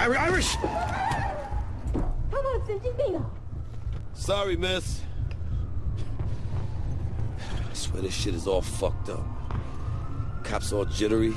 Irish! Come on, Cindy 他们神经病啊！Sorry, miss. I swear this shit is all fucked up. Cops all jittery.